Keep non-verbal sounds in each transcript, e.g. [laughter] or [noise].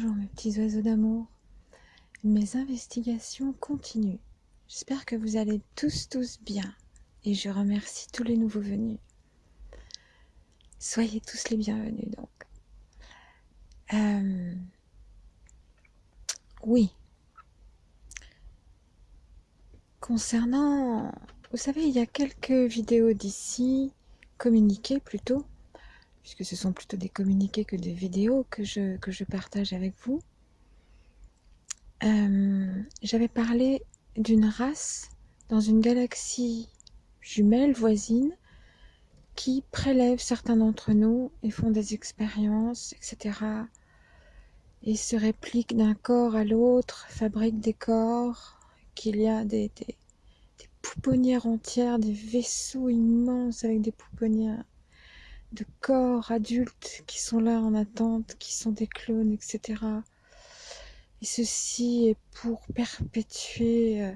Bonjour mes petits oiseaux d'amour. Mes investigations continuent. J'espère que vous allez tous tous bien et je remercie tous les nouveaux venus. Soyez tous les bienvenus donc. Euh, oui. Concernant, vous savez, il y a quelques vidéos d'ici, communiquées plutôt, puisque ce sont plutôt des communiqués que des vidéos que je, partage avec vous. Euh, j'avais parlé d'une race dans une galaxie jumelle voisine qui prélève certains d'entre nous et font des expériences, etc. Et se répliquent d'un corps à l'autre, fabriquent des corps, qu'il y a des, des pouponnières entières, des vaisseaux immenses avec des pouponnières de corps adultes qui sont là en attente, qui sont des clones, etc. Et ceci est pour perpétuer, euh,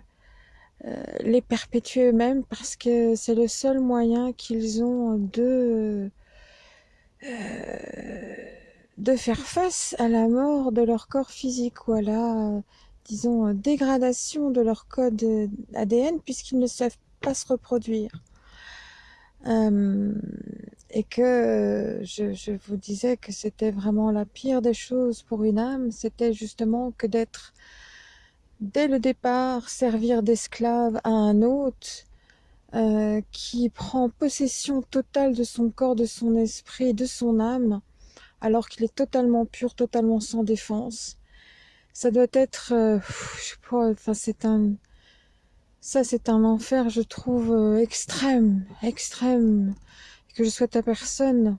euh, les perpétuer eux-mêmes parce que c'est le seul moyen qu'ils ont de, euh, de faire face à la mort de leur corps physique ou à la, disons, dégradation de leur code ADN puisqu'ils ne savent pas se reproduire. Et que je, je, vous disais que c'était vraiment la pire des choses pour une âme, c'était justement que d'être dès le départ servir d'esclave à un hôte euh, qui prend possession totale de son corps, de son esprit, de son âme, alors qu'il est totalement pur, totalement sans défense. Ça doit être, euh, je sais pas, ça c'est un enfer, je trouve euh, extrême, extrême que je souhaite à personne.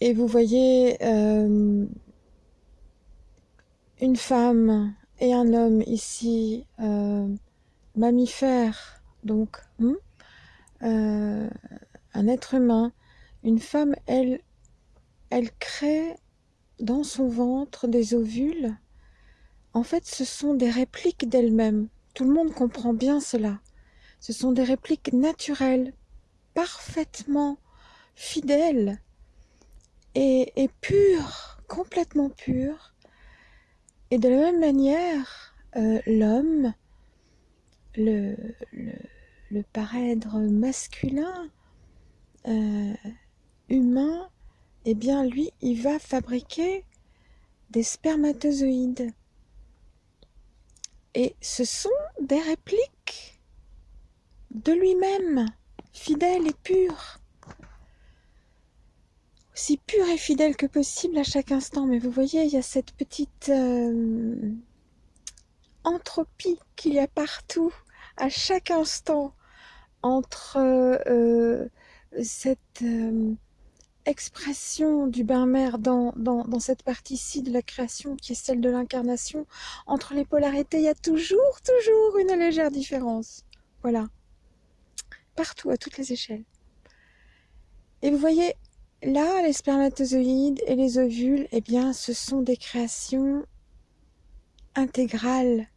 Et vous voyez euh, une femme et un homme ici, euh, mammifère, donc hmm, euh, un être humain. Une femme, elle, elle crée dans son ventre des ovules. En fait, ce sont des répliques d'elle-même. Tout le monde comprend bien cela. Ce sont des répliques naturelles, parfaitement fidèle et, pure, complètement pure. Et de la même manière, euh, l'homme, le, le, le parèdre masculin, euh, humain, eh bien lui, il va fabriquer des spermatozoïdes. Et ce sont des répliques de lui-même fidèle et pur. Aussi pur et fidèle que possible à chaque instant. Mais vous voyez, il y a cette petite euh, entropie qu'il y a partout, à chaque instant, entre euh, cette euh, expression du bain-mer dans, dans, dans, cette partie-ci de la création qui est celle de l'incarnation, entre les polarités, il y a toujours, toujours une légère différence. Voilà partout, à toutes les échelles. Et vous voyez, là, les spermatozoïdes et les ovules, eh bien, ce sont des créations intégrales,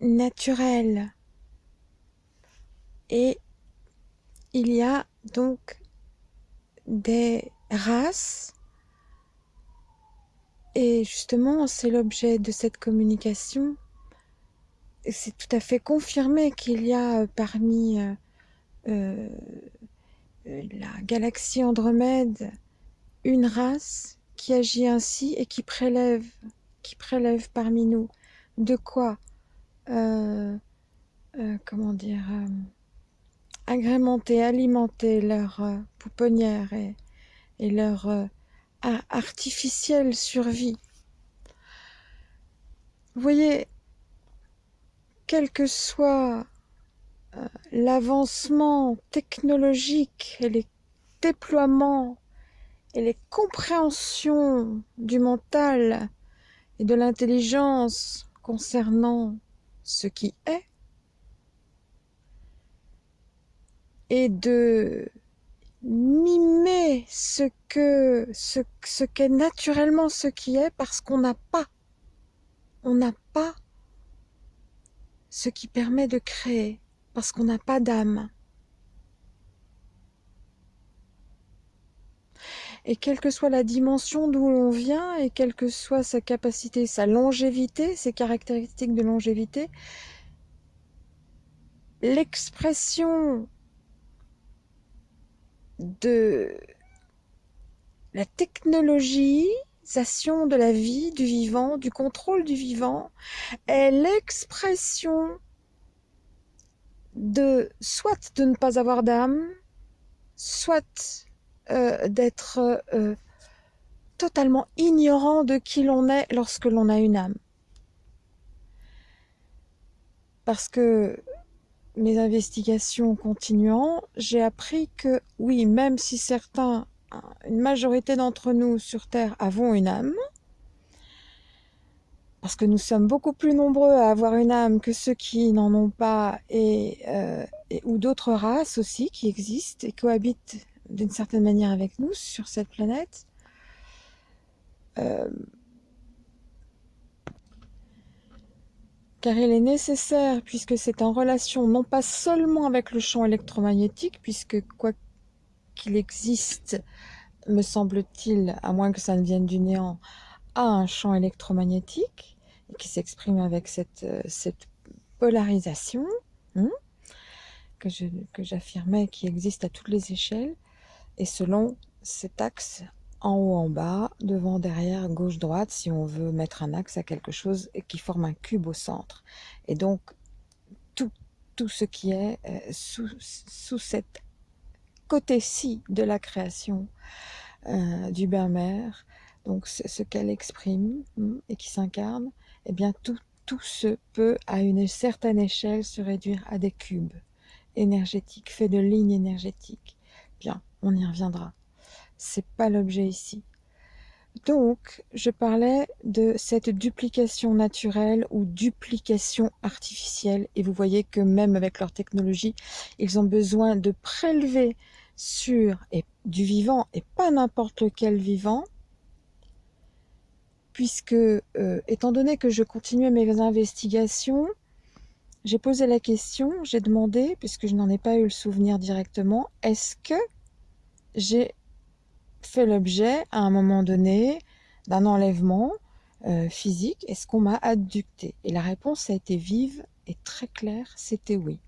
naturelles. Et il y a donc des races, et justement, c'est l'objet de cette communication. C'est tout à fait confirmé qu'il y a parmi euh, euh, la galaxie Andromède une race qui agit ainsi et qui prélève, qui prélève parmi nous de quoi, euh, comment dire, agrémenter, alimenter leur pouponnière et, leur artificielle survie. Voyez, quel que soit l'avancement technologique et les déploiements et les compréhensions du mental et de l'intelligence concernant ce qui est et de mimer ce que ce, qu'est naturellement ce qui est parce qu'on n'a pas. On n'a pas ce qui permet de créer parce qu'on n'a pas d'âme. et quelle que soit la dimension d'où l'on vient, et quelle que soit sa capacité, sa longévité, ses caractéristiques de longévité, l'expression de la technologisation de la vie, du vivant, du contrôle du vivant, est l'expression de soit de ne pas avoir d'âme, soit euh, d'être euh, totalement ignorant de qui l'on est lorsque l'on a une âme. Parce que mes investigations continuant, j'ai appris que oui, même si certains, une majorité d'entre nous sur Terre avons une âme, parce que nous sommes beaucoup plus nombreux à avoir une âme que ceux qui n'en ont pas, et, euh, ou d'autres races aussi qui existent et cohabitent d'une certaine manière avec nous sur cette planète. Euh, car il est nécessaire, puisque c'est en relation non pas seulement avec le champ électromagnétique, puisque quoi qu'il existe, me semble-t-il, à moins que ça ne vienne du néant, a un champ électromagnétique, qui s'exprime avec cette, euh, cette polarisation, hein, que j'affirmais qui existe à toutes les échelles, et selon cet axe en haut, en bas, devant, derrière, gauche, droite, si on veut mettre un axe à quelque chose qui forme un cube au centre. Et donc, tout, tout ce qui est euh, sous, sous cette côté-ci de la création euh, du Bermère, donc ce, qu'elle exprime hmm, et qui s'incarne, eh bien tout, tout se peut à une certaine échelle se réduire à des cubes énergétiques, faits de lignes énergétiques. Bien, on y reviendra c'est pas l'objet ici. Donc, je parlais de cette duplication naturelle ou duplication artificielle. Et vous voyez que même avec leur technologie, ils ont besoin de prélever sur et, du vivant, et pas n'importe lequel vivant, puisque, euh, étant donné que je continuais mes investigations, j'ai posé la question, j'ai demandé, puisque je n'en ai pas eu le souvenir directement, est-ce que j'ai fait l'objet à un moment donné d'un enlèvement euh, physique? Est-ce qu'on m'a adducté Et la réponse a été vive et très claire, c'était oui.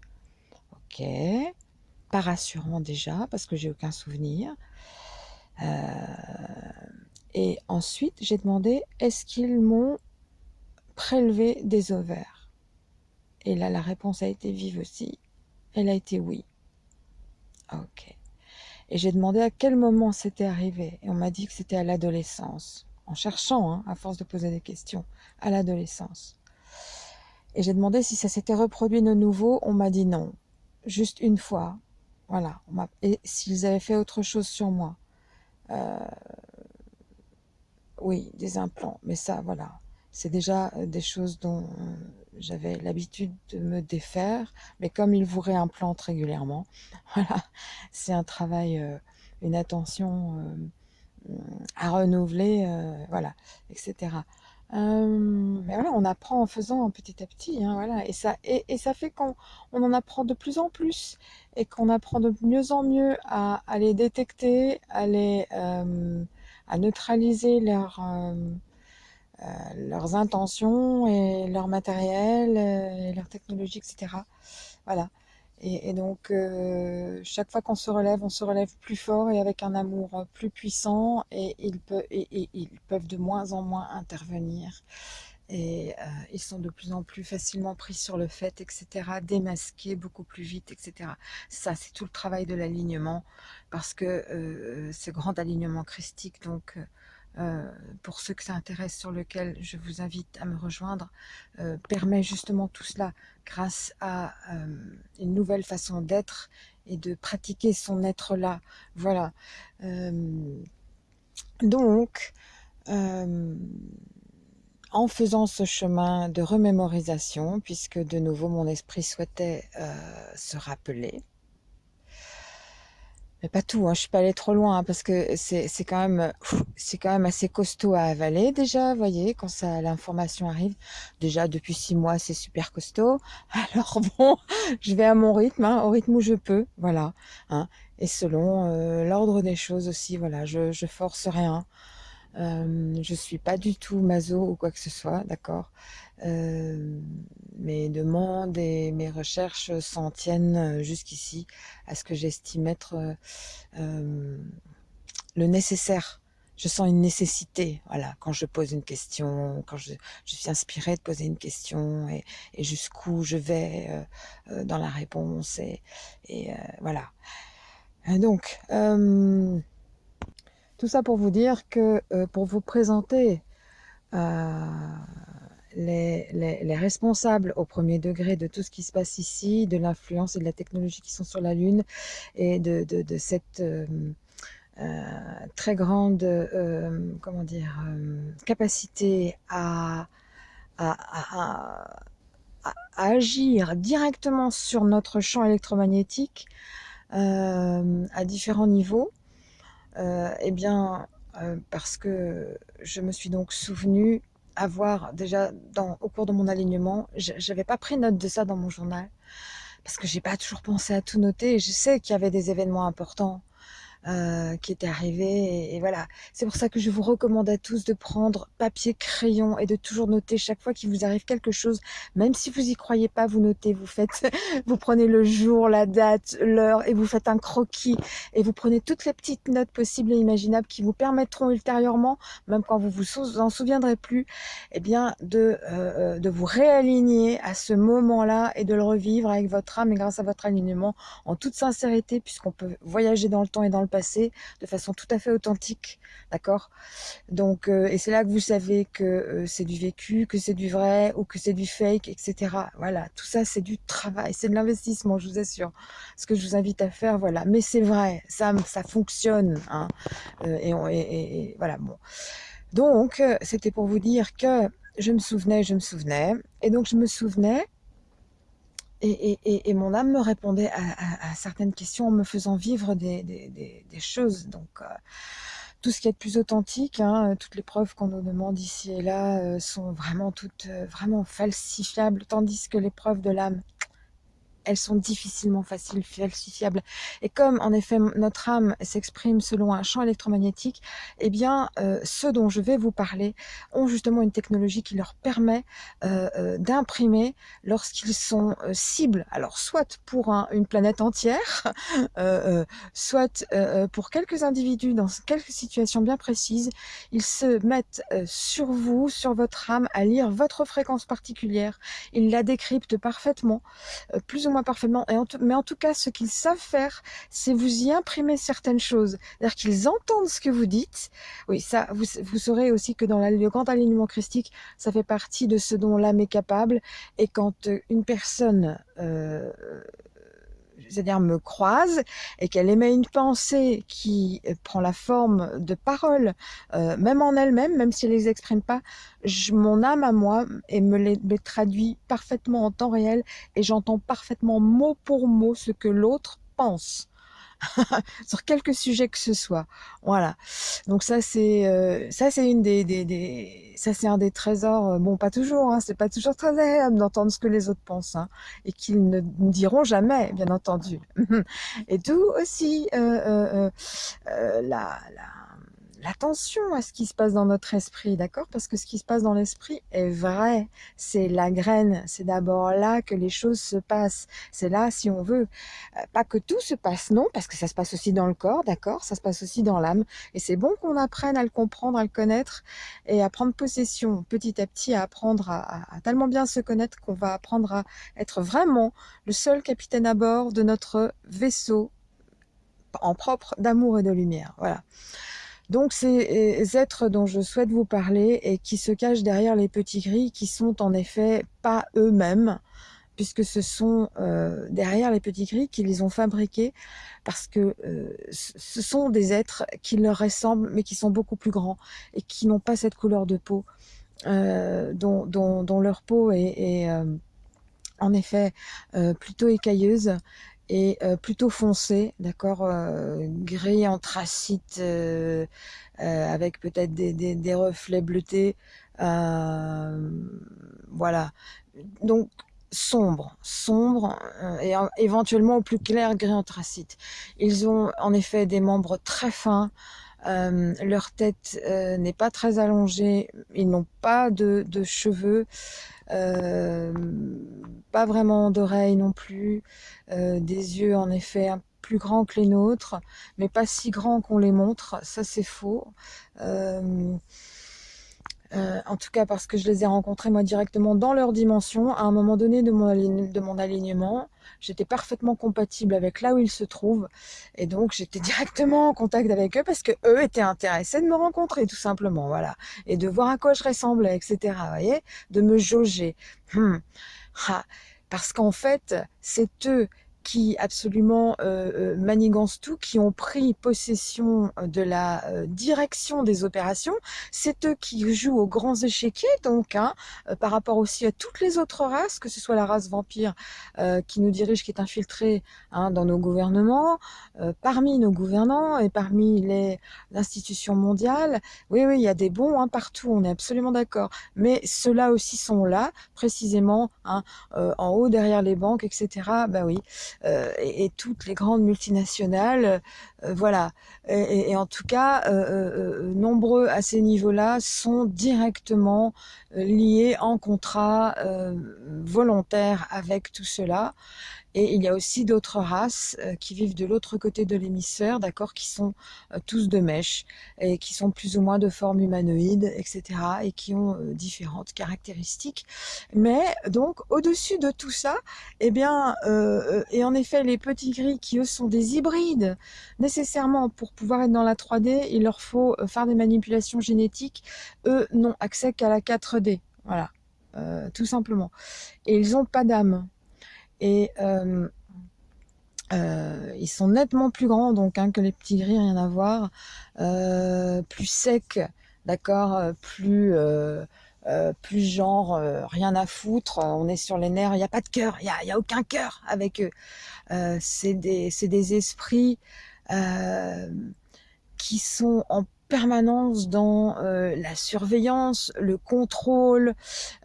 Ok, pas rassurant déjà parce que j'ai aucun souvenir. Euh, et ensuite, j'ai demandé est-ce qu'ils m'ont prélevé des ovaires? Et là, la réponse a été vive aussi. Elle a été oui. Ok. Et j'ai demandé à quel moment c'était arrivé. Et on m'a dit que c'était à l'adolescence. En cherchant, hein, à force de poser des questions, à l'adolescence. Et j'ai demandé si ça s'était reproduit de nouveau. On m'a dit non. Juste une fois. Voilà. Et s'ils avaient fait autre chose sur moi. Euh, oui, des implants. Mais ça, voilà. C'est déjà des choses dont j'avais l'habitude de me défaire, mais comme ils vous réimplantent régulièrement, [laughs] voilà, c'est un travail, euh, une attention euh, à renouveler, euh, voilà, etc. mais voilà, on apprend en faisant petit à petit, hein, voilà, et ça, et, ça fait qu'on on en apprend de plus en plus, et qu'on apprend de mieux en mieux à, à les détecter, à les, à neutraliser leur euh, leurs intentions et leur matériel euh, et leur technologie, etc. Voilà. Et, donc, euh, chaque fois qu'on se relève, on se relève plus fort et avec un amour plus puissant et et, ils peuvent de moins en moins intervenir. Et ils sont de plus en plus facilement pris sur le fait, etc., démasqués beaucoup plus vite, etc. Ça, c'est tout le travail de l'alignement, parce que ce grand alignement christique, donc, euh, pour ceux que ça intéresse, sur lequel je vous invite à me rejoindre, euh, permet justement tout cela grâce à euh, une nouvelle façon d'être et de pratiquer son être-là. Voilà. donc, en faisant ce chemin de remémorisation, puisque de nouveau mon esprit souhaitait se rappeler, mais pas tout, hein, je suis pas allée trop loin hein, parce que c'est quand même c'est quand même assez costaud à avaler déjà, voyez, quand ça l'information arrive. Déjà depuis six mois, c'est super costaud. [laughs] Alors bon, je vais à mon rythme, hein, au rythme où je peux, voilà. Hein. et selon euh, l'ordre des choses aussi. Voilà, je, je force rien. Euh, je suis pas du tout maso ou quoi que ce soit, d'accord euh, Mes demandes et mes recherches s'en tiennent jusqu'ici à ce que j'estime être le nécessaire je sens une nécessité, voilà, quand je pose une question, quand je, suis inspirée de poser une question et, jusqu'où je vais euh, euh, dans la réponse et, euh, voilà. Donc, tout ça pour vous dire que pour vous présenter les, responsables au premier degré de tout ce qui se passe ici, de l'influence et de la technologie qui sont sur la Lune et de, cette euh, très grande euh, comment dire, euh, capacité à, agir directement sur notre champ électromagnétique à différents niveaux, eh bien, parce que je me suis donc souvenu avoir déjà au cours de mon alignement, j'avais pas pris note de ça dans mon journal parce que j'ai pas toujours pensé à tout noter. Je sais qu'il y avait des événements importants euh, qui était arrivé. Et, voilà, c'est pour ça que je vous recommande à tous de prendre papier, crayon et de toujours noter chaque fois qu'il vous arrive quelque chose, même si vous y croyez pas, vous notez, vous faites, [laughs] vous prenez le jour, la date, l'heure et vous faites un croquis et vous prenez toutes les petites notes possibles et imaginables qui vous permettront ultérieurement, même quand vous vous en souviendrez plus, eh bien de euh, euh, de vous réaligner à ce moment-là et de le revivre avec votre âme et grâce à votre alignement en toute sincérité, puisqu'on peut voyager dans le temps et dans le de façon tout à fait authentique, d'accord? Donc, euh, et c'est là que vous savez que euh, c'est du vécu, que c'est du vrai ou que c'est du fake, etc. Voilà, tout ça c'est du travail, c'est de l'investissement, je vous assure. Ce que je vous invite à faire, voilà. Mais c'est vrai, ça, ça fonctionne, hein. Euh, et, et, voilà, bon. Donc, c'était pour vous dire que je me souvenais, je me souvenais, et donc je me souvenais et, mon âme me répondait à, certaines questions en me faisant vivre des, choses. Donc, euh, tout ce qui est de plus authentique, hein, toutes les preuves qu'on nous demande ici et là euh, sont vraiment toutes euh, vraiment falsifiables, tandis que les preuves de l'âme, elles sont difficilement faciles, falsifiables. Et comme en effet notre âme s'exprime selon un champ électromagnétique, eh bien euh, ceux dont je vais vous parler ont justement une technologie qui leur permet euh, euh, d'imprimer lorsqu'ils sont cibles, alors soit pour une planète entière, [laughs] soit pour quelques individus dans quelques situations bien précises, ils se mettent sur vous, sur votre âme, à lire votre fréquence particulière. Ils la décryptent parfaitement, plus ou parfaitement. Mais en tout cas, ce qu'ils savent faire, c'est vous y imprimer certaines choses. C'est-à-dire qu'ils entendent ce que vous dites. Oui, ça, vous, vous saurez aussi que dans le grand alignement christique, ça fait partie de ce dont l'âme est capable. Et quand euh, une personne euh, c'est-à-dire me croise et qu'elle émet une pensée qui euh, prend la forme de paroles, euh, même en elle-même, même si elle les exprime pas, mon âme à moi et me les, traduit parfaitement en temps réel et j'entends parfaitement mot pour mot ce que l'autre pense. [laughs] sur quelque sujet que ce soit. Voilà. Donc ça c'est euh, ça c'est une des, des, ça c'est un des trésors. Euh, bon pas toujours, hein, c'est pas toujours très agréable d'entendre ce que les autres pensent hein, et qu'ils ne diront jamais, bien entendu. [laughs] et tout aussi euh, la l'attention à ce qui se passe dans notre esprit, d'accord? Parce que ce qui se passe dans l'esprit est vrai. C'est la graine. C'est d'abord là que les choses se passent. C'est là, si on veut, euh, pas que tout se passe, non, parce que ça se passe aussi dans le corps, d'accord? Ça se passe aussi dans l'âme. Et c'est bon qu'on apprenne à le comprendre, à le connaître et à prendre possession petit à petit, à apprendre à, à tellement bien se connaître qu'on va apprendre à être vraiment le seul capitaine à bord de notre vaisseau en propre d'amour et de lumière. Voilà. Donc ces êtres dont je souhaite vous parler et qui se cachent derrière les petits gris, qui sont en effet pas eux-mêmes, puisque ce sont euh, derrière les petits gris qui les ont fabriqués, parce que euh, ce sont des êtres qui leur ressemblent, mais qui sont beaucoup plus grands et qui n'ont pas cette couleur de peau, euh, dont, leur peau est en effet plutôt écailleuse et euh, plutôt foncé, d'accord, euh, gris anthracite euh, euh, avec peut-être des, des, des, reflets bleutés, voilà. Donc sombre, sombre et éventuellement au plus clair gris anthracite. Ils ont en effet des membres très fins, leur tête n'est pas très allongée, ils n'ont pas de, de cheveux, pas vraiment d'oreilles non plus, des yeux en effet plus grands que les nôtres, mais pas si grands qu'on les montre, ça c'est faux. Euh, euh, en tout cas parce que je les ai rencontrés moi directement dans leur dimension. À un moment donné de mon, de mon alignement, j'étais parfaitement compatible avec là où ils se trouvent. Et donc j'étais [laughs] directement en contact avec eux parce que eux étaient intéressés de me rencontrer tout simplement. voilà Et de voir à quoi je ressemblais, etc. Vous voyez De me jauger. Hmm. Ah. Parce qu'en fait, c'est eux qui absolument euh, euh, manigancent tout, qui ont pris possession euh, de la direction des opérations. C'est eux qui jouent aux grands échiquiers, donc, hein, par rapport aussi à toutes les autres races, que ce soit la race vampire qui nous dirige, qui est infiltrée hein, dans nos gouvernements, parmi nos gouvernants et parmi les institutions mondiales. Oui, oui, il y a des bons hein, partout, on est absolument d'accord. Mais ceux-là aussi sont là, précisément, hein, en haut derrière les banques, etc. Ben oui. Euh, et, toutes les grandes multinationales, euh, voilà. Et, en tout cas, euh, nombreux à ces niveaux-là sont directement liés en contrat volontaire avec tout cela. Et il y a aussi d'autres races euh, qui vivent de l'autre côté de l'hémisphère, d'accord, qui sont euh, tous de mèche et qui sont plus ou moins de forme humanoïde, etc. et qui ont euh, différentes caractéristiques. Mais donc au-dessus de tout ça, eh bien, et en effet, les petits gris qui eux sont des hybrides, nécessairement pour pouvoir être dans la 3D, il leur faut faire des manipulations génétiques. Eux n'ont accès qu'à la 4D, voilà, tout simplement. Et ils n'ont pas d'âme et euh, euh, ils sont nettement plus grands donc hein, que les petits gris, rien à voir, euh, plus secs, d'accord, plus plus genre rien à foutre, on est sur les nerfs, il n'y a pas de cœur, il n'y a, a, aucun cœur avec eux. c'est des, des esprits qui sont en permanence dans euh, la surveillance, le contrôle,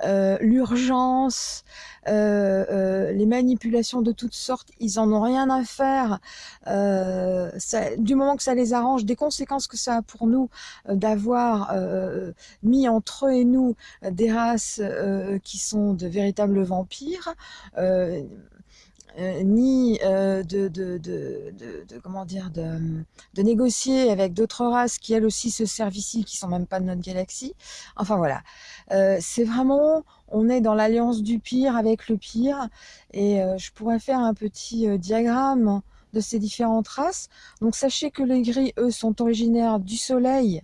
euh, l'urgence, euh, les manipulations de toutes sortes, ils en ont rien à faire. Ça, du moment que ça les arrange, des conséquences que ça a pour nous d'avoir mis entre eux et nous des races qui sont de véritables vampires. Euh, ni euh, de, comment dire de négocier avec d'autres races qui elles aussi se servent ici, qui sont même pas de notre galaxie. Enfin voilà, euh, c'est vraiment, on est dans l'alliance du pire avec le pire, et je pourrais faire un petit diagramme de ces différentes races. Donc sachez que les gris, eux, sont originaires du Soleil,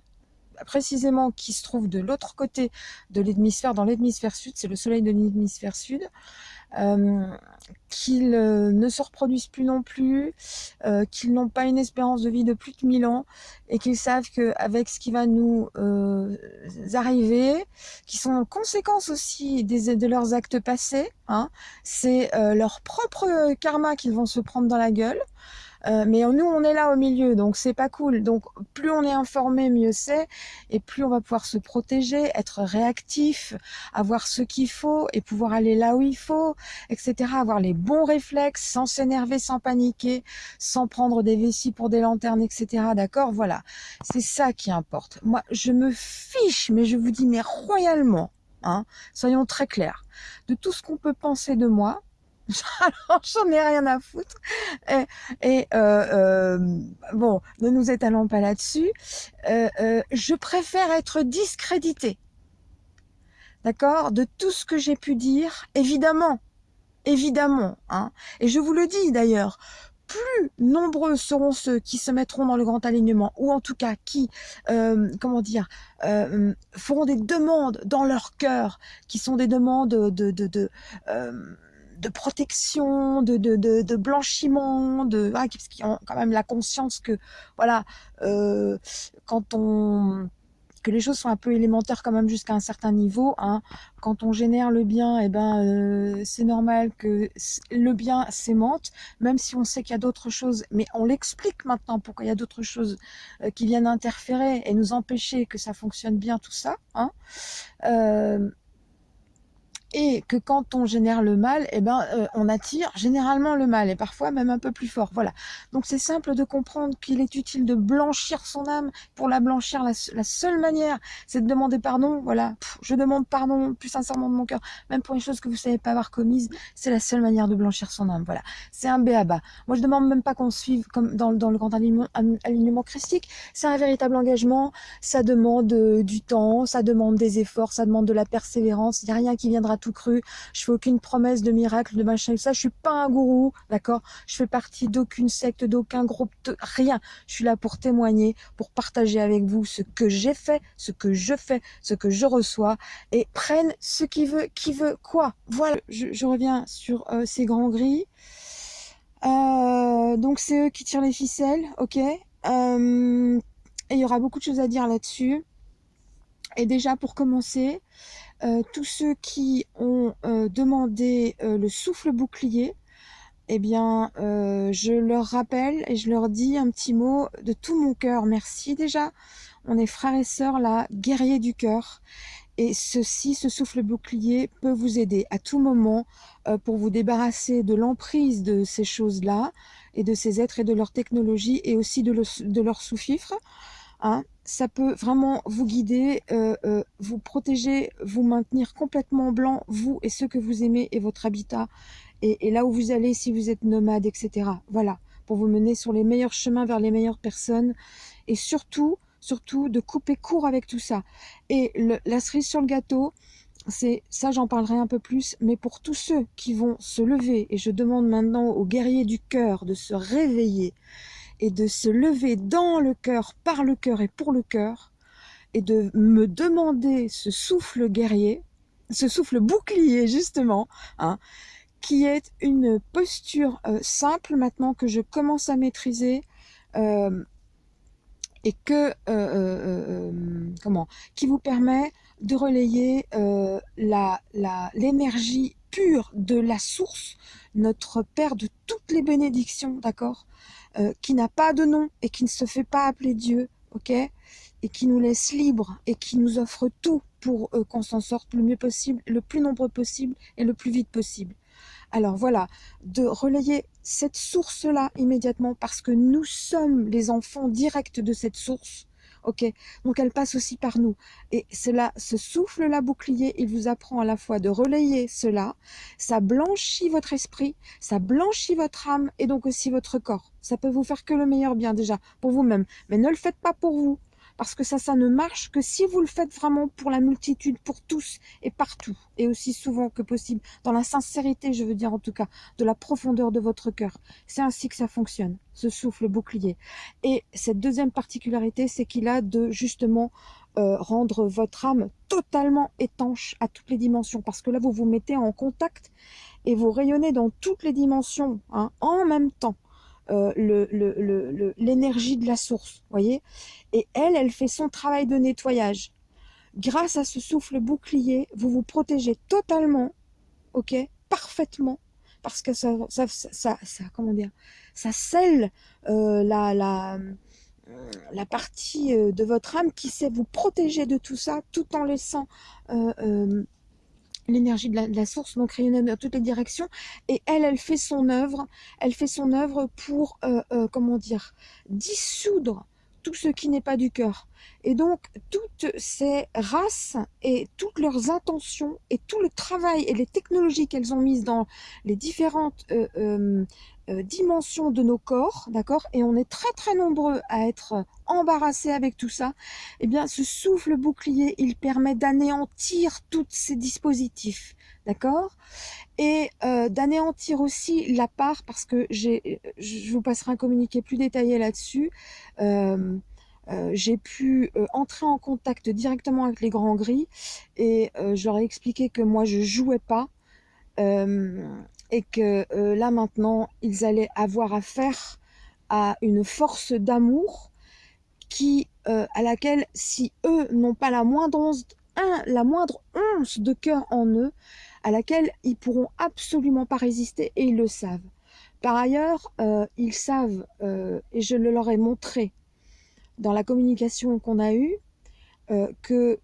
précisément qui se trouve de l'autre côté de l'hémisphère, dans l'hémisphère sud, c'est le soleil de l'hémisphère sud. Euh, qu'ils euh, ne se reproduisent plus non plus, euh, qu'ils n'ont pas une espérance de vie de plus de 1000 ans et qu'ils savent qu'avec ce qui va nous arriver, qui sont conséquences aussi de leurs actes passés, hein, c'est leur propre karma qu'ils vont se prendre dans la gueule. Euh, mais nous, on est là au milieu, donc c'est pas cool. Donc plus on est informé, mieux c'est, et plus on va pouvoir se protéger, être réactif, avoir ce qu'il faut et pouvoir aller là où il faut, etc. Avoir les bons réflexes, sans s'énerver, sans paniquer, sans prendre des vessies pour des lanternes, etc. D'accord? Voilà, c'est ça qui importe. Moi, je me fiche, mais je vous dis mais royalement. Hein, soyons très clairs, de tout ce qu'on peut penser de moi, [laughs] alors j'en ai rien à foutre. Et, euh, euh, bon, ne nous étalons pas là-dessus. Euh, je préfère être discrédité. D'accord? De tout ce que j'ai pu dire, évidemment. Évidemment. Hein. Et je vous le dis d'ailleurs, plus nombreux seront ceux qui se mettront dans le grand alignement, ou en tout cas qui, comment dire, feront des demandes dans leur cœur, qui sont des demandes de, de, de de protection, de, de, de, blanchiment, de ah, qui ont quand même la conscience que voilà, euh, quand on que les choses sont un peu élémentaires quand même jusqu'à un certain niveau. Hein. Quand on génère le bien, eh ben euh, c'est normal que le bien s'aimante, même si on sait qu'il y a d'autres choses. Mais on l'explique maintenant pourquoi il y a d'autres choses euh, qui viennent interférer et nous empêcher que ça fonctionne bien tout ça. Hein. Et que quand on génère le mal, eh ben, euh, on attire généralement le mal, et parfois même un peu plus fort. Voilà. Donc c'est simple de comprendre qu'il est utile de blanchir son âme. Pour la blanchir, la, seule manière, c'est de demander pardon. Voilà, je demande pardon plus sincèrement de mon cœur, même pour une chose que vous savez pas avoir commise. C'est la seule manière de blanchir son âme. Voilà, c'est un béaba. Moi, je demande même pas qu'on suive comme dans, le grand alignement, alignement christique. C'est un véritable engagement. Ça demande euh, du temps, ça demande des efforts, ça demande de la persévérance. Il n'y a rien qui viendra tout cru. Je fais aucune promesse de miracle, de machin, ça. Je suis pas un gourou, d'accord? Je fais partie d'aucune secte, d'aucun groupe, de rien. Je suis là pour témoigner, pour partager avec vous ce que j'ai fait, ce que je fais, ce que je reçois, et prenne ce qui veut, qui veut quoi. Voilà. Je, reviens sur euh, ces grands gris. Euh, donc c'est eux qui tirent les ficelles, ok? Euh, Et il y aura beaucoup de choses à dire là-dessus. Et déjà pour commencer, euh, tous ceux qui ont euh, demandé euh, le souffle bouclier, eh bien, je leur rappelle et je leur dis un petit mot de tout mon cœur. Merci déjà. On est frères et sœurs là, guerriers du cœur. Et ceci, ce souffle bouclier peut vous aider à tout moment pour vous débarrasser de l'emprise de ces choses-là et de ces êtres et de leur technologie et aussi de, de leur sous-fifre. Hein, ça peut vraiment vous guider, euh, euh, vous protéger, vous maintenir complètement blanc, vous et ceux que vous aimez et votre habitat, et, là où vous allez si vous êtes nomade, etc. Voilà, pour vous mener sur les meilleurs chemins vers les meilleures personnes, et surtout, surtout de couper court avec tout ça. Et la cerise sur le gâteau, c'est ça j'en parlerai un peu plus, mais pour tous ceux qui vont se lever, et je demande maintenant aux guerriers du cœur de se réveiller, et de se lever dans le cœur, par le cœur et pour le cœur, et de me demander ce souffle guerrier, ce souffle bouclier justement, hein, qui est une posture euh, simple maintenant que je commence à maîtriser euh, et que euh, comment qui vous permet de relayer la l'énergie pure de la source, notre Père de toutes les bénédictions, d'accord euh, qui n'a pas de nom et qui ne se fait pas appeler Dieu, ok Et qui nous laisse libres et qui nous offre tout pour euh, qu'on s'en sorte le mieux possible, le plus nombreux possible et le plus vite possible. Alors voilà, de relayer cette source-là immédiatement parce que nous sommes les enfants directs de cette source, Ok, donc elle passe aussi par nous. Et cela, ce souffle-là bouclier, il vous apprend à la fois de relayer cela, ça blanchit votre esprit, ça blanchit votre âme et donc aussi votre corps. Ça peut vous faire que le meilleur bien déjà, pour vous-même. Mais ne le faites pas pour vous, parce que ça, ça ne marche que si vous le faites vraiment pour la multitude, pour tous et partout, et aussi souvent que possible, dans la sincérité, je veux dire en tout cas, de la profondeur de votre cœur. C'est ainsi que ça fonctionne, ce souffle bouclier. Et cette deuxième particularité, c'est qu'il a de justement euh, rendre votre âme totalement étanche à toutes les dimensions, parce que là, vous vous mettez en contact et vous rayonnez dans toutes les dimensions hein, en même temps. Euh, l'énergie de la source, voyez Et elle, elle fait son travail de nettoyage. Grâce à ce souffle bouclier, vous vous protégez totalement, ok Parfaitement, parce que ça, ça, ça, comment dire, ça scelle euh, la, la, la partie euh, de votre âme qui sait vous protéger de tout ça, tout en laissant l'énergie de, la source, donc rayonner dans toutes les directions. Et elle, elle fait son œuvre, elle fait son œuvre pour, euh, euh, comment dire, dissoudre tout ce qui n'est pas du cœur. Et donc, toutes ces races et toutes leurs intentions et tout le travail et les technologies qu'elles ont mises dans les différentes euh, euh, dimension de nos corps, d'accord Et on est très très nombreux à être embarrassés avec tout ça. Eh bien, ce souffle bouclier, il permet d'anéantir tous ces dispositifs, d'accord Et euh, d'anéantir aussi la part, parce que j'ai, je vous passerai un communiqué plus détaillé là-dessus. Euh, j'ai pu entrer en contact directement avec les grands gris et leur ai expliqué que moi je jouais pas et que euh, là maintenant, ils allaient avoir affaire à une force d'amour qui, euh, à laquelle, si eux n'ont pas la moindre once, la moindre once de cœur en eux, à laquelle ils pourront absolument pas résister et ils le savent. Par ailleurs, euh, ils savent, et je le leur ai montré dans la communication qu'on a eue, que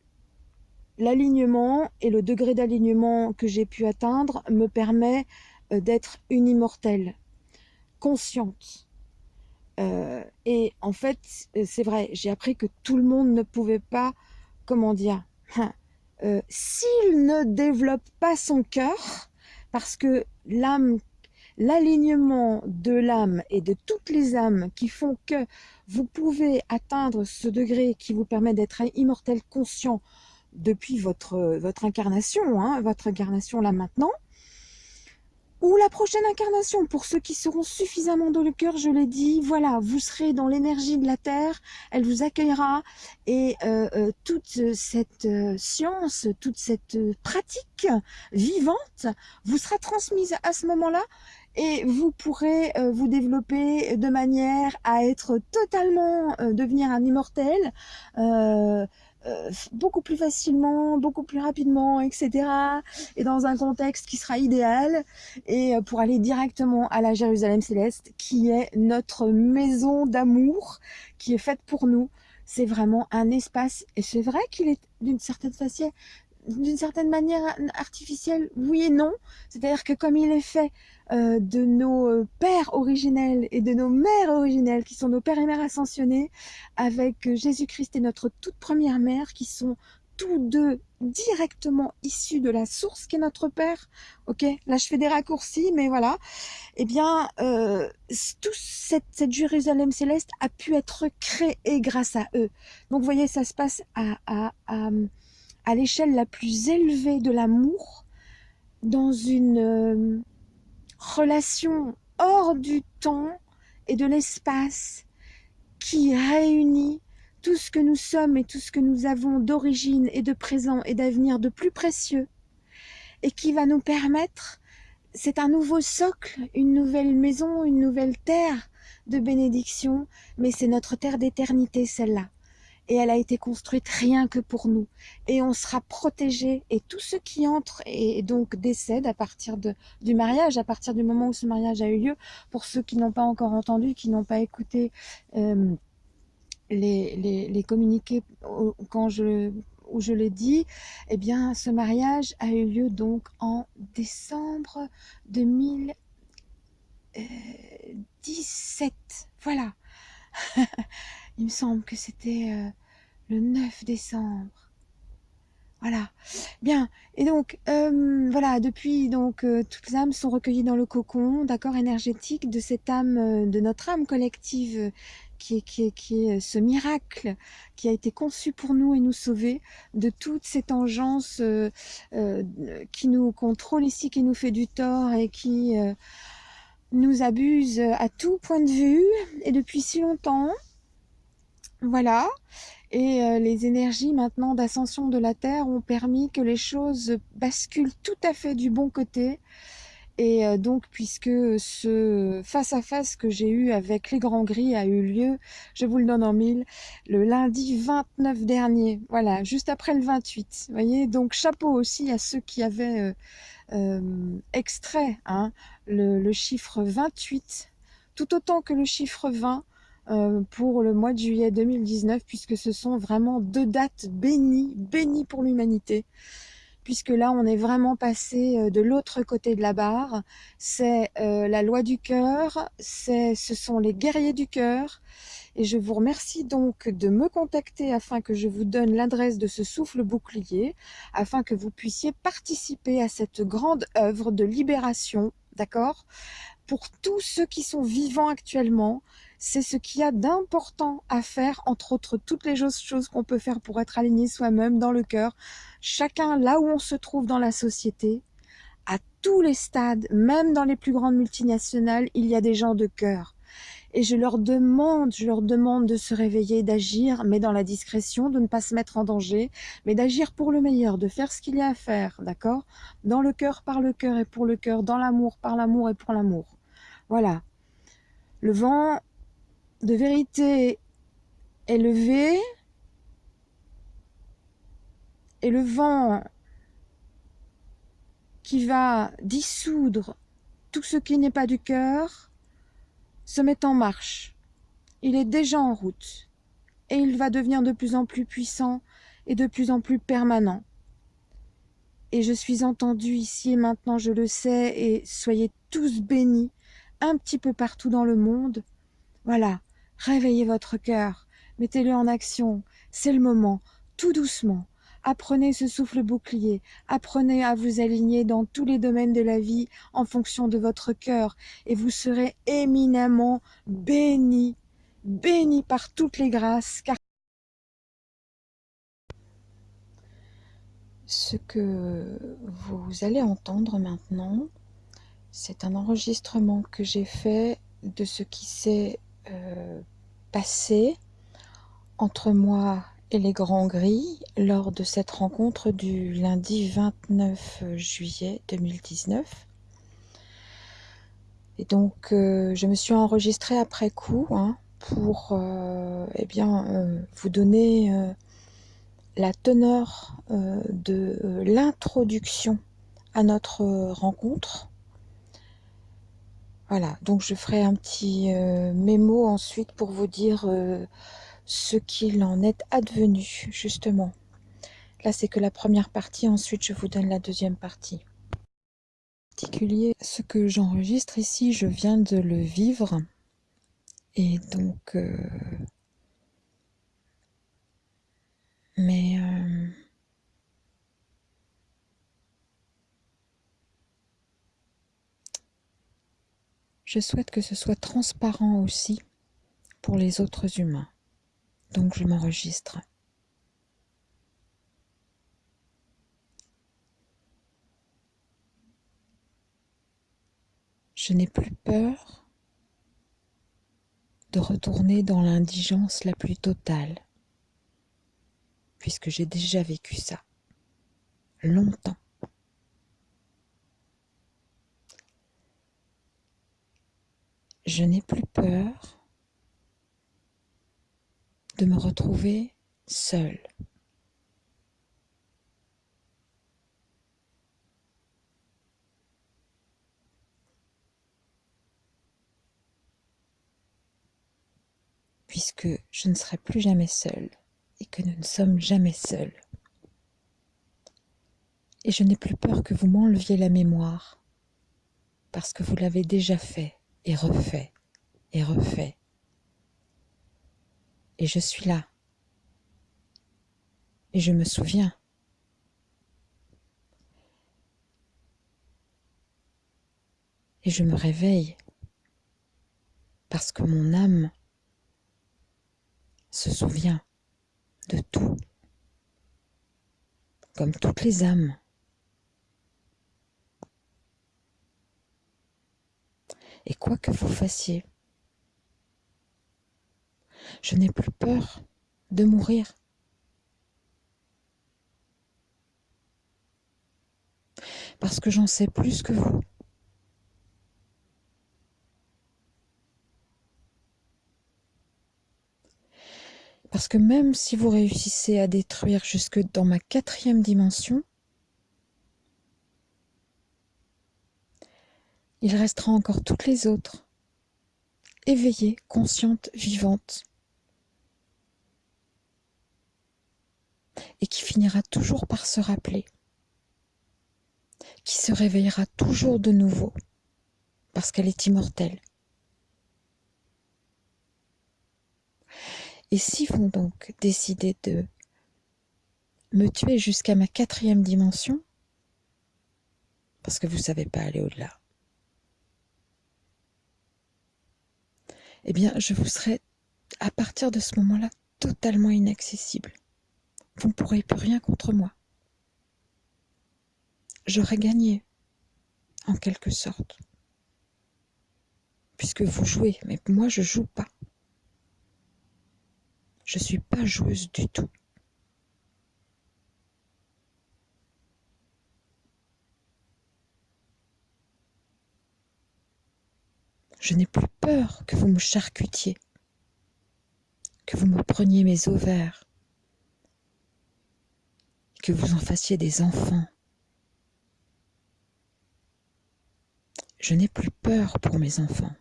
l'alignement et le degré d'alignement que j'ai pu atteindre me permet euh, d'être une immortelle, consciente. Euh, et en fait, c'est vrai, j'ai appris que tout le monde ne pouvait pas, comment dire, hein, s'il ne développe pas son cœur, parce que l'âme l'alignement de l'âme et de toutes les âmes qui font que vous pouvez atteindre ce degré qui vous permet d'être immortel conscient depuis votre, votre incarnation, hein, votre incarnation là maintenant, ou la prochaine incarnation, pour ceux qui seront suffisamment dans le cœur, je l'ai dit, voilà, vous serez dans l'énergie de la Terre, elle vous accueillera, et euh, euh, toute cette euh, science, toute cette pratique vivante vous sera transmise à ce moment-là, et vous pourrez vous développer de manière à être totalement, devenir un immortel, euh, beaucoup plus facilement, beaucoup plus rapidement, etc. Et dans un contexte qui sera idéal et euh, pour aller directement à la Jérusalem céleste qui est notre maison d'amour qui est faite pour nous. C'est vraiment un espace et c'est vrai qu'il est d'une certaine façon d'une certaine manière artificielle, oui et non. C'est-à-dire que comme il est fait euh, de nos euh, pères originels et de nos mères originelles, qui sont nos pères et mères ascensionnés, avec euh, Jésus-Christ et notre toute première mère, qui sont tous deux directement issus de la source qui est notre Père. Ok, là je fais des raccourcis, mais voilà. Eh bien, toute cette, cette, Jérusalem céleste a pu être créée grâce à eux. Donc, vous voyez, ça se passe à, à, à, à l'échelle la plus élevée de l'amour, dans une relation hors du temps et de l'espace qui réunit tout ce que nous sommes et tout ce que nous avons d'origine et de présent et d'avenir de plus précieux et qui va nous permettre, c'est un nouveau socle, une nouvelle maison, une nouvelle terre de bénédiction, mais c'est notre terre d'éternité celle-là et elle a été construite rien que pour nous. Et on sera protégé et tous ceux qui entrent et, donc décèdent à partir de, du mariage, à partir du moment où ce mariage a eu lieu, pour ceux qui n'ont pas encore entendu, qui n'ont pas écouté euh, les, les, les, communiqués quand je où je l'ai dit, eh bien, ce mariage a eu lieu donc en décembre 2017. Voilà. [laughs] Il me semble que c'était euh, le 9 décembre. Voilà. Bien. Et donc, euh, voilà, depuis, donc, euh, toutes les âmes sont recueillies dans le cocon, d'accord, énergétique de cette âme, de notre âme collective qui est, qui, est, qui est ce miracle qui a été conçu pour nous et nous sauver de toute cette engeance qui nous contrôle ici, qui nous fait du tort et qui nous abuse à tout point de vue et depuis si longtemps. Voilà. Et euh, les énergies maintenant d'ascension de la Terre ont permis que les choses basculent tout à fait du bon côté. Et euh, donc, puisque ce face-à-face que j'ai eu avec les Grands Gris a eu lieu, je vous le donne en mille, le lundi 29 dernier, voilà, juste après le 28. Vous voyez, donc chapeau aussi à ceux qui avaient euh, extrait hein, le, le chiffre 28, tout autant que le chiffre 20, euh, pour le mois de juillet 2019, puisque ce sont vraiment deux dates bénies, bénies pour l'humanité, puisque là, on est vraiment passé euh, de l'autre côté de la barre. C'est euh, la loi du cœur, ce sont les guerriers du cœur, et je vous remercie donc de me contacter afin que je vous donne l'adresse de ce souffle bouclier, afin que vous puissiez participer à cette grande œuvre de libération, d'accord? Pour tous ceux qui sont vivants actuellement, c'est ce qu'il y a d'important à faire, entre autres toutes les choses qu'on peut faire pour être aligné soi-même dans le cœur, chacun là où on se trouve dans la société, à tous les stades, même dans les plus grandes multinationales, il y a des gens de cœur. Et je leur demande, je leur demande de se réveiller, d'agir, mais dans la discrétion, de ne pas se mettre en danger, mais d'agir pour le meilleur, de faire ce qu'il y a à faire, d'accord? Dans le cœur, par le cœur et pour le cœur, dans l'amour, par l'amour et pour l'amour. Voilà. Le vent de vérité élevée et le vent qui va dissoudre tout ce qui n'est pas du cœur se met en marche. Il est déjà en route et il va devenir de plus en plus puissant et de plus en plus permanent. et je suis entendue ici et maintenant, je le sais, et soyez tous bénis, un petit peu partout dans le monde. Voilà, réveillez votre cœur, mettez-le en action, c'est le moment, tout doucement. Apprenez ce souffle bouclier, apprenez à vous aligner dans tous les domaines de la vie en fonction de votre cœur, et vous serez éminemment bénis, bénis par toutes les grâces, car Ce que vous allez entendre maintenant, c'est un enregistrement que j'ai fait de ce qui s'est euh, passé entre moi et les Grands Gris lors de cette rencontre du lundi 29 juillet 2019. Et donc, euh, je me suis enregistrée après coup hein, pour euh, eh bien, vous donner la teneur de l'introduction à notre rencontre. Voilà, donc je ferai un petit euh, mémo ensuite pour vous dire ce qu'il en est advenu, justement. Là, c'est que la première partie, ensuite je vous donne la deuxième partie. Particulier, ce que j'enregistre ici, je viens de le vivre. Et donc, mais euh, je souhaite que ce soit transparent aussi pour les autres humains. Donc je m'enregistre. Je n'ai plus peur de retourner dans l'indigence la plus totale puisque j'ai déjà vécu ça longtemps. Je n'ai plus peur de me retrouver seule. puisque je ne serai plus jamais seule et que nous ne sommes jamais seuls. Et je n'ai plus peur que vous m'enleviez la mémoire, parce que vous l'avez déjà fait et refait et refait. Et je suis là. Et je me souviens. Et je me réveille parce que mon âme se souvient de tout, comme toutes les âmes. Et quoi que vous fassiez, je n'ai plus peur de mourir. Parce que j'en sais plus que vous. Parce que même si vous réussissez à détruire jusque dans ma quatrième dimension, il restera encore toutes les autres, éveillées, conscientes, vivantes, et qui finira toujours par se rappeler, qui se réveillera toujours de nouveau, parce qu'elle est immortelle. Et si vous donc décidez de me tuer jusqu'à ma quatrième dimension, parce que vous ne savez pas aller au-delà, eh bien, je vous serai, à partir de ce moment-là, totalement inaccessible. Vous ne pourrez plus rien contre moi. J'aurais gagné, en quelque sorte. Puisque vous jouez, mais moi je joue pas. Je suis pas joueuse du tout. Je n'ai plus peur que vous me charcutiez, que vous me preniez mes ovaires, que vous en fassiez des enfants. Je n'ai plus peur pour mes enfants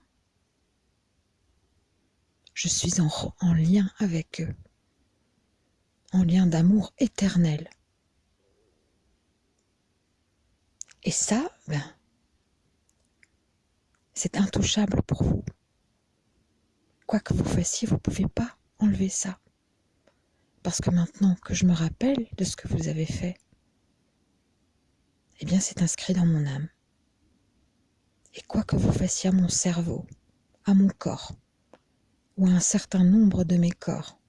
je suis en, en lien avec eux, en lien d'amour éternel. Et ça, ben, c'est intouchable pour vous. Quoi que vous fassiez, vous ne pouvez pas enlever ça. Parce que maintenant que je me rappelle de ce que vous avez fait, eh bien c'est inscrit dans mon âme. Et quoi que vous fassiez à mon cerveau, à mon corps, ou à un certain nombre de mes corps,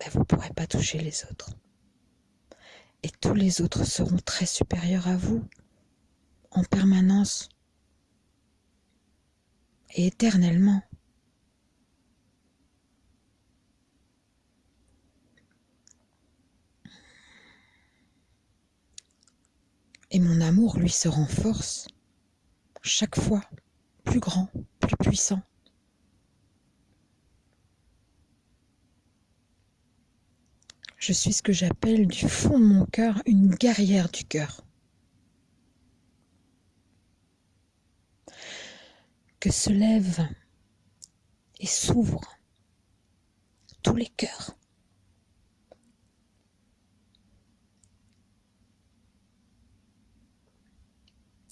ben, vous ne pourrez pas toucher les autres. Et tous les autres seront très supérieurs à vous, en permanence éternellement. Et mon amour, lui, se renforce chaque fois plus grand, plus puissant. Je suis ce que j'appelle du fond de mon cœur une guerrière du cœur. Que se lèvent et s'ouvrent tous les cœurs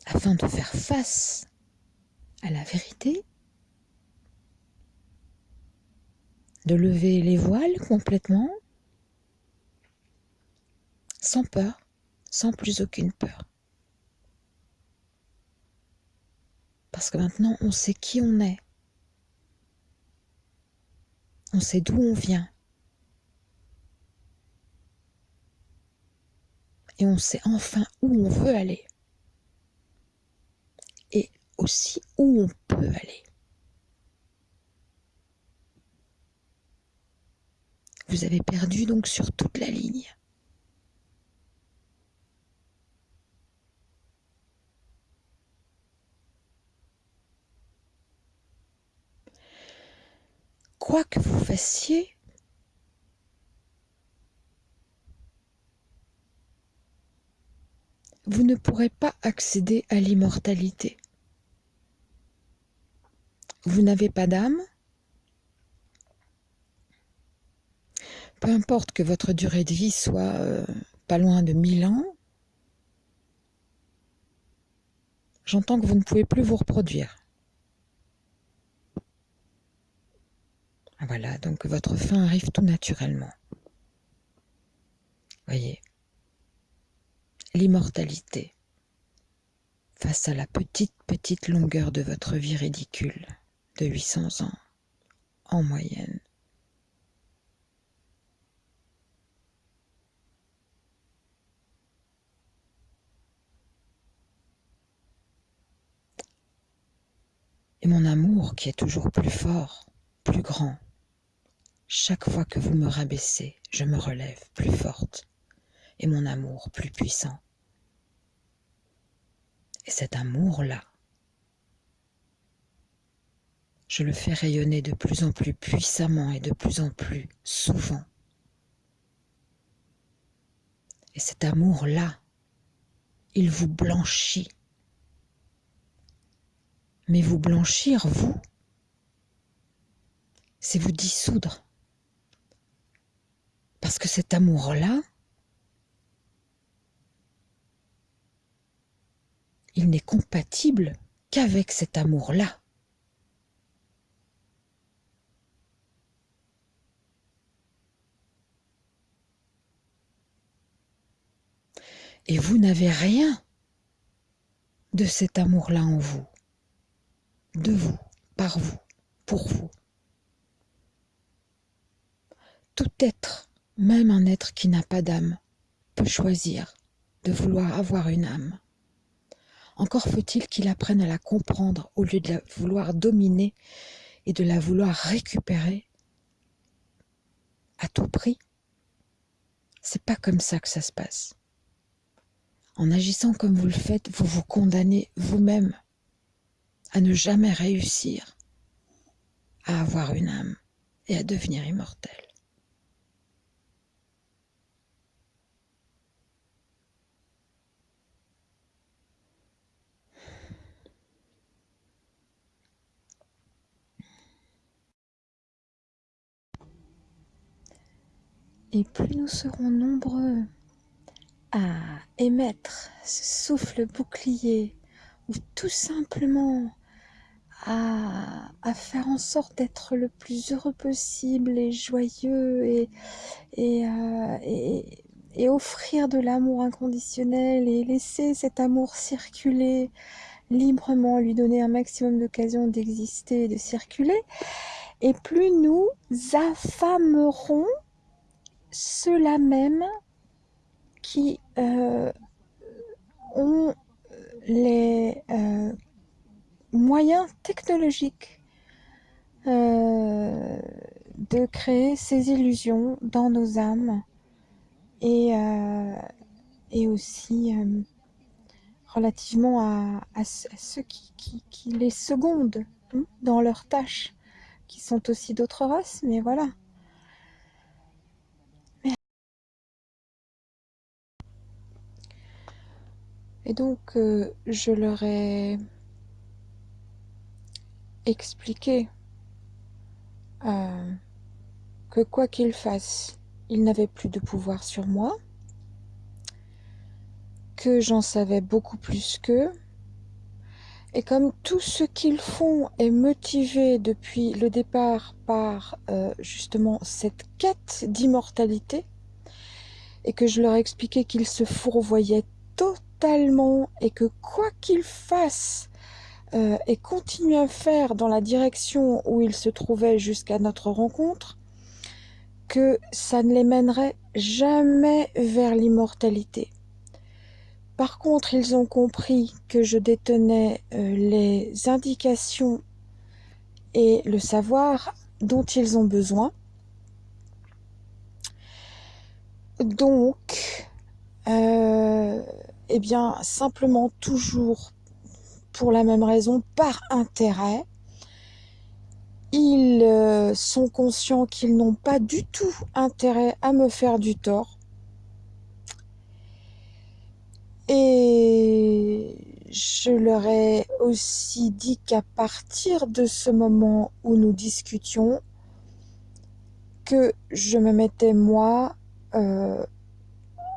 afin de faire face à la vérité, de lever les voiles complètement, sans peur, sans plus aucune peur. Parce que maintenant, on sait qui on est. On sait d'où on vient. Et on sait enfin où on veut aller aussi où on peut aller. Vous avez perdu donc sur toute la ligne. Quoi que vous fassiez, vous ne pourrez pas accéder à l'immortalité. Vous n'avez pas d'âme Peu importe que votre durée de vie soit euh, pas loin de mille ans, j'entends que vous ne pouvez plus vous reproduire. Voilà, donc votre fin arrive tout naturellement. Voyez, l'immortalité face à la petite, petite longueur de votre vie ridicule de 800 ans en moyenne. Et mon amour qui est toujours plus fort, plus grand. Chaque fois que vous me rabaissez, je me relève plus forte. Et mon amour plus puissant. Et cet amour-là, je le fais rayonner de plus en plus puissamment et de plus en plus souvent. Et cet amour-là, il vous blanchit. Mais vous blanchir, vous, c'est vous dissoudre. Parce que cet amour-là, il n'est compatible qu'avec cet amour-là. Et vous n'avez rien de cet amour-là en vous, de vous, par vous, pour vous. Tout être, même un être qui n'a pas d'âme, peut choisir de vouloir avoir une âme. Encore faut-il qu'il apprenne à la comprendre au lieu de la vouloir dominer et de la vouloir récupérer à tout prix. C'est pas comme ça que ça se passe. En agissant comme vous le faites, vous vous condamnez vous-même à ne jamais réussir à avoir une âme et à devenir immortel. Et plus nous serons nombreux à émettre ce souffle bouclier ou tout simplement à, faire en sorte d'être le plus heureux possible et joyeux et, et, euh, et offrir de l'amour inconditionnel et laisser cet amour circuler librement, lui donner un maximum d'occasions d'exister et de circuler, et plus nous affamerons ceux-là même qui euh, ont les euh, moyens technologiques euh, de créer ces illusions dans nos âmes et, et aussi relativement à, ceux qui, les secondent hein, dans leurs tâches, qui sont aussi d'autres races, mais voilà. Et donc, euh, je leur ai expliqué euh, que quoi qu'ils fassent, ils n'avaient plus de pouvoir sur moi, que j'en savais beaucoup plus qu'eux. Et comme tout ce qu'ils font est motivé depuis le départ par euh, justement cette quête d'immortalité, et que je leur expliquais qu'ils se fourvoyaient totalement et que quoi qu'ils fassent euh, et continuent à faire dans la direction où ils se trouvaient jusqu'à notre rencontre, que ça ne les mènerait jamais vers l'immortalité. Par contre, ils ont compris que je détenais euh, les indications et le savoir dont ils ont besoin. Donc, euh, eh bien, simplement toujours pour la même raison, par intérêt, ils euh, sont conscients qu'ils n'ont pas du tout intérêt à me faire du tort. Et je leur ai aussi dit qu'à partir de ce moment où nous discutions, que je me mettais moi euh,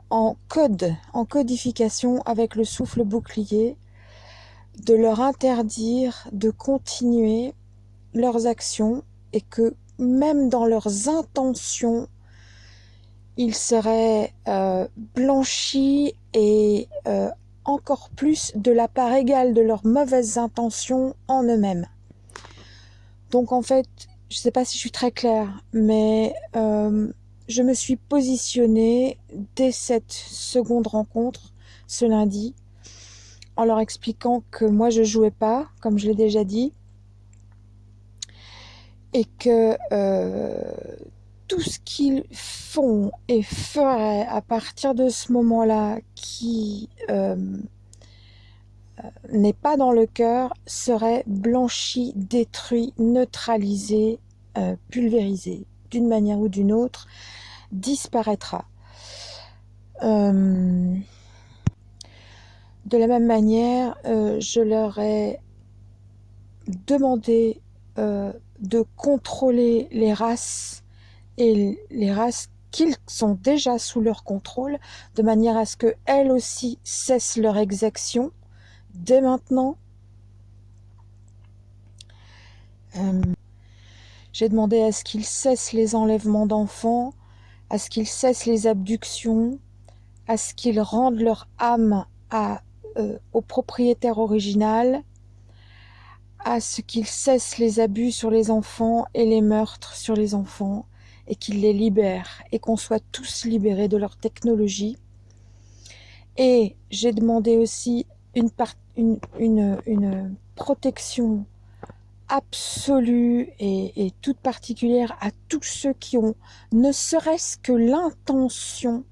en code, en codification avec le souffle bouclier, de leur interdire de continuer leurs actions et que même dans leurs intentions, ils seraient euh, blanchis et euh, encore plus de la part égale de leurs mauvaises intentions en eux-mêmes. Donc en fait, je ne sais pas si je suis très claire, mais euh, je me suis positionnée dès cette seconde rencontre, ce lundi, en leur expliquant que moi je jouais pas, comme je l'ai déjà dit, et que tout ce qu'ils font et feraient à partir de ce moment-là qui euh, euh, n'est pas dans le cœur serait blanchi, détruit, neutralisé, euh, pulvérisé d'une manière ou d'une autre, disparaîtra. de la même manière, je leur ai demandé de contrôler les races et les races qu'ils sont déjà sous leur contrôle, de manière à ce qu'elles aussi cessent leur exaction dès maintenant. J'ai demandé à ce qu'ils cessent les enlèvements d'enfants, à ce qu'ils cessent les abductions, à ce qu'ils rendent leur âme à, euh, au propriétaire original, à ce qu'ils cessent les abus sur les enfants et les meurtres sur les enfants, et qu'il les libère et qu'on soit tous libérés de leur technologie. Et j'ai demandé aussi une, protection absolue et, toute particulière à tous ceux qui ont ne serait-ce que l'intention,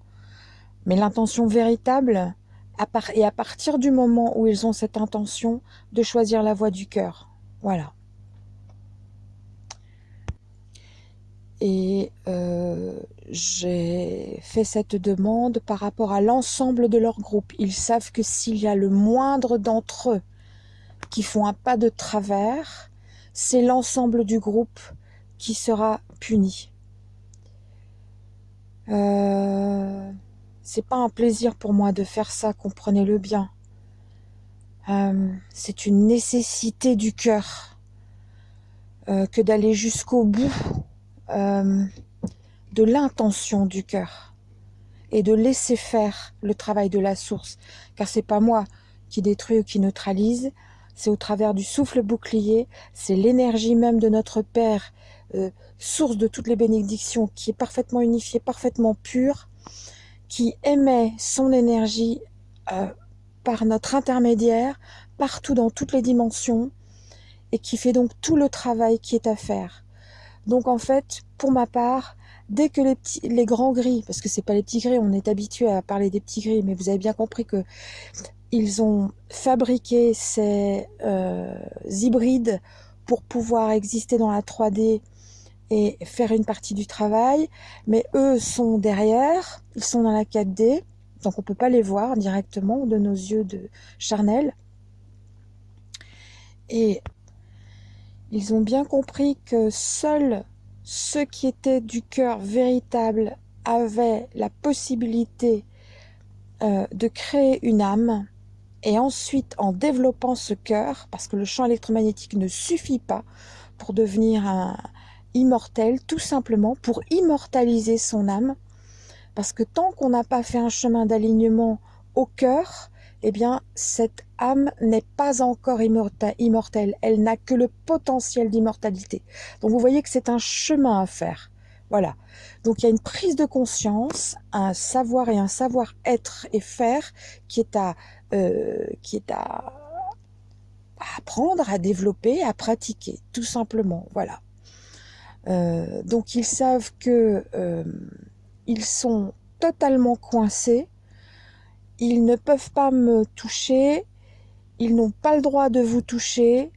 mais l'intention véritable, et à partir du moment où ils ont cette intention, de choisir la voie du cœur. Voilà. et euh, j'ai fait cette demande par rapport à l'ensemble de leur groupe. Ils savent que s'il y a le moindre d'entre eux qui font un pas de travers, c'est l'ensemble du groupe qui sera puni. Euh, c'est pas un plaisir pour moi de faire ça, comprenez-le bien. Euh, c'est une nécessité du cœur euh, que d'aller jusqu'au bout euh, de l'intention du cœur et de laisser faire le travail de la source, car c'est pas moi qui détruit ou qui neutralise, c'est au travers du souffle bouclier, c'est l'énergie même de notre Père, source de toutes les bénédictions, qui est parfaitement unifiée, parfaitement pure, qui émet son énergie par notre intermédiaire, partout dans toutes les dimensions, et qui fait donc tout le travail qui est à faire. Donc en fait, pour ma part, dès que les, grands gris, parce que c'est pas les petits gris, on est habitué à parler des petits gris, mais vous avez bien compris que ils ont fabriqué ces euh, hybrides pour pouvoir exister dans la 3D et faire une partie du travail, mais eux sont derrière, ils sont dans la 4D, donc on ne peut pas les voir directement de nos yeux de charnel. Et ils ont bien compris que seuls ceux qui étaient du cœur véritable avaient la possibilité euh, de créer une âme et ensuite en développant ce cœur, parce que le champ électromagnétique ne suffit pas pour devenir un immortel, tout simplement pour immortaliser son âme, parce que tant qu'on n'a pas fait un chemin d'alignement au cœur, eh bien, cette âme n'est pas encore immortelle. Elle n'a que le potentiel d'immortalité. Donc, vous voyez que c'est un chemin à faire. Voilà. Donc, il y a une prise de conscience, un savoir et un savoir-être et faire qui est à, euh, qui est à, apprendre, à développer, à pratiquer, tout simplement. Voilà. Euh, donc, ils savent que euh, ils sont totalement coincés, ils ne peuvent pas me toucher, ils n'ont pas le droit de vous toucher,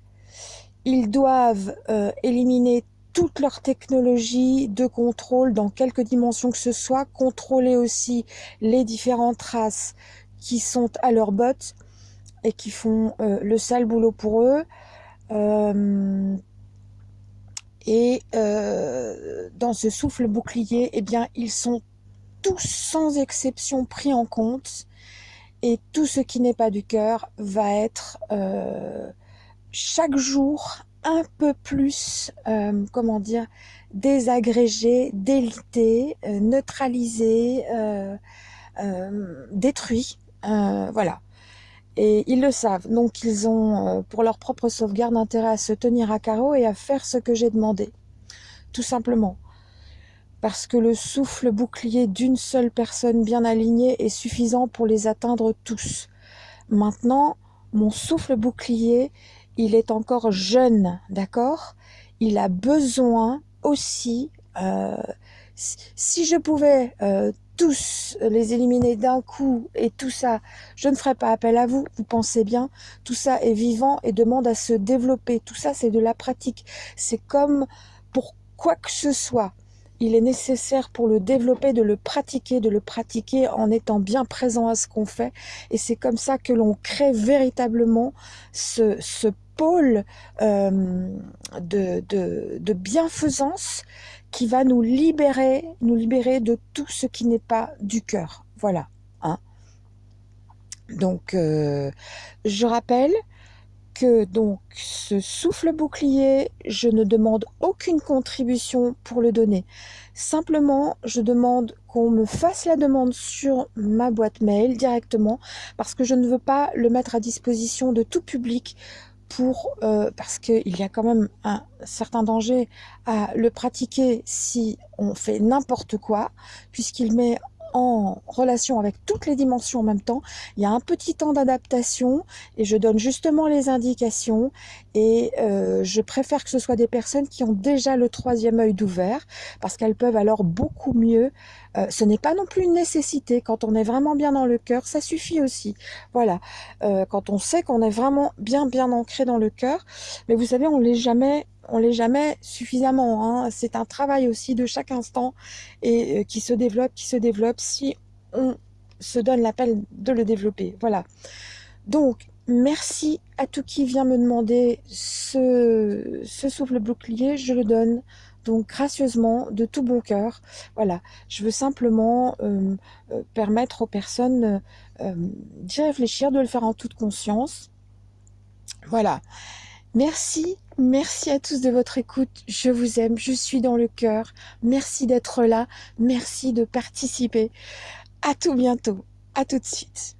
ils doivent éliminer toute leur technologie de contrôle dans quelque dimension que ce soit, contrôler aussi les différentes races qui sont à leur botte et qui font euh, le sale boulot pour eux. Euh, et euh, dans ce souffle bouclier, eh bien, ils sont tous sans exception pris en compte. Et tout ce qui n'est pas du cœur va être chaque jour un peu plus, comment dire, désagrégé, délité, neutralisé, détruit. Voilà. Et ils le savent. Donc ils ont, euh, pour leur propre sauvegarde, intérêt à se tenir à carreau et à faire ce que j'ai demandé. Tout simplement. Parce que le souffle bouclier d'une seule personne bien alignée est suffisant pour les atteindre tous. Maintenant, mon souffle bouclier, il est encore jeune, d'accord? Il a besoin aussi, euh, si je pouvais euh, tous les éliminer d'un coup et tout ça, je ne ferai pas appel à vous, vous pensez bien, tout ça est vivant et demande à se développer, tout ça c'est de la pratique, c'est comme pour quoi que ce soit, il est nécessaire pour le développer de le pratiquer, de le pratiquer en étant bien présent à ce qu'on fait. Et c'est comme ça que l'on crée véritablement ce, ce pôle euh, de, de, de bienfaisance qui va nous libérer, nous libérer de tout ce qui n'est pas du cœur. Voilà. Hein. Donc, euh, je rappelle que donc ce souffle bouclier, je ne demande aucune contribution pour le donner. Simplement, je demande qu'on me fasse la demande sur ma boîte mail directement parce que je ne veux pas le mettre à disposition de tout public pour euh, parce qu'il y a quand même un certain danger à le pratiquer si on fait n'importe quoi, puisqu'il met en relation avec toutes les dimensions en même temps. Il y a un petit temps d'adaptation et je donne justement les indications et euh, je préfère que ce soit des personnes qui ont déjà le troisième œil d'ouvert parce qu'elles peuvent alors beaucoup mieux. Euh, ce n'est pas non plus une nécessité quand on est vraiment bien dans le cœur, ça suffit aussi. Voilà, euh, quand on sait qu'on est vraiment bien bien ancré dans le cœur, mais vous savez, on l'est jamais on l'est jamais suffisamment. Hein. C'est un travail aussi de chaque instant et euh, qui se développe, qui se développe si on se donne l'appel de le développer. Voilà. Donc, merci à tout qui vient me demander ce, souffle bouclier. Je le donne Donc gracieusement, de tout bon cœur, voilà, je veux simplement euh, euh, permettre aux personnes d'y réfléchir, de le faire en toute conscience. Voilà. Merci, merci à tous de votre écoute. Je vous aime, je suis dans le cœur. Merci d'être là, merci de participer. À tout bientôt, à tout de suite.